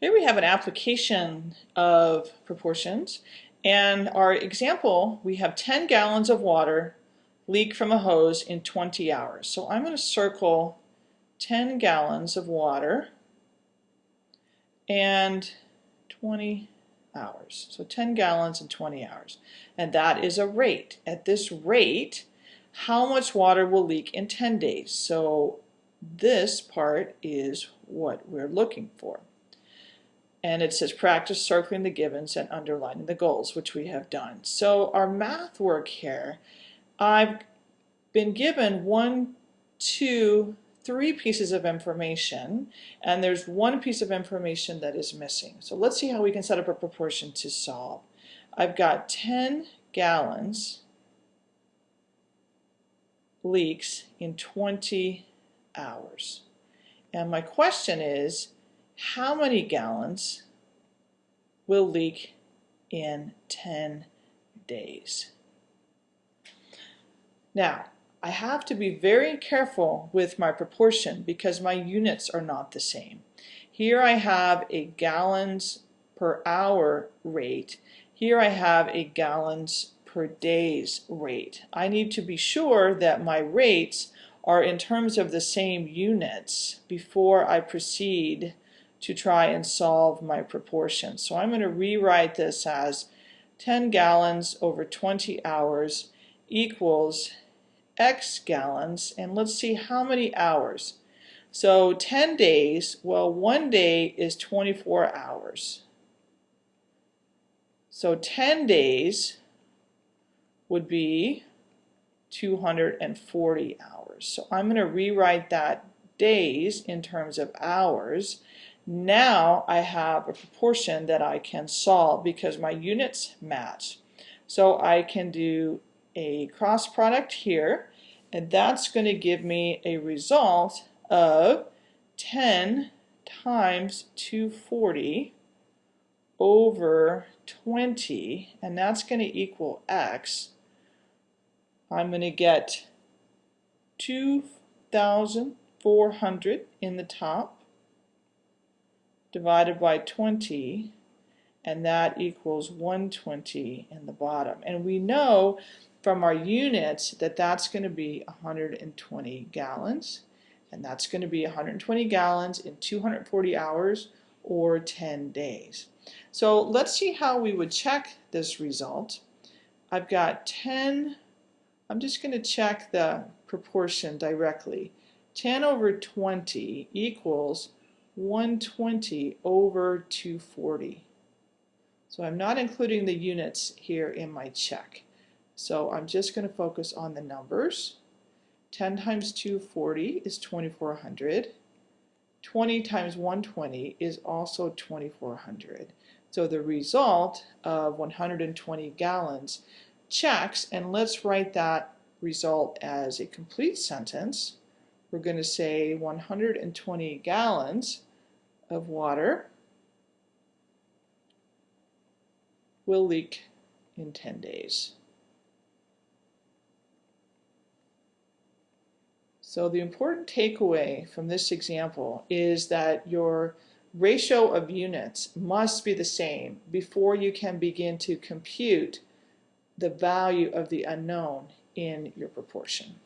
Here we have an application of proportions and our example we have 10 gallons of water leak from a hose in 20 hours. So I'm going to circle 10 gallons of water and 20 hours. So 10 gallons in 20 hours. And that is a rate. At this rate, how much water will leak in 10 days? So this part is what we're looking for and it says practice circling the givens and underlining the goals, which we have done. So our math work here, I've been given one, two, three pieces of information, and there's one piece of information that is missing. So let's see how we can set up a proportion to solve. I've got 10 gallons leaks in 20 hours. And my question is, how many gallons will leak in 10 days. Now, I have to be very careful with my proportion because my units are not the same. Here I have a gallons per hour rate. Here I have a gallons per days rate. I need to be sure that my rates are in terms of the same units before I proceed to try and solve my proportion. So I'm going to rewrite this as 10 gallons over 20 hours equals x gallons and let's see how many hours. So 10 days, well one day is 24 hours. So 10 days would be 240 hours. So I'm going to rewrite that days in terms of hours now I have a proportion that I can solve because my units match. So I can do a cross product here and that's going to give me a result of 10 times 240 over 20 and that's going to equal x. I'm going to get 2,400 in the top divided by 20 and that equals 120 in the bottom. And we know from our units that that's going to be 120 gallons and that's going to be 120 gallons in 240 hours or 10 days. So let's see how we would check this result. I've got 10, I'm just going to check the proportion directly. 10 over 20 equals 120 over 240. So I'm not including the units here in my check. So I'm just going to focus on the numbers. 10 times 240 is 2400. 20 times 120 is also 2400. So the result of 120 gallons checks, and let's write that result as a complete sentence. We're going to say 120 gallons of water will leak in 10 days. So the important takeaway from this example is that your ratio of units must be the same before you can begin to compute the value of the unknown in your proportion.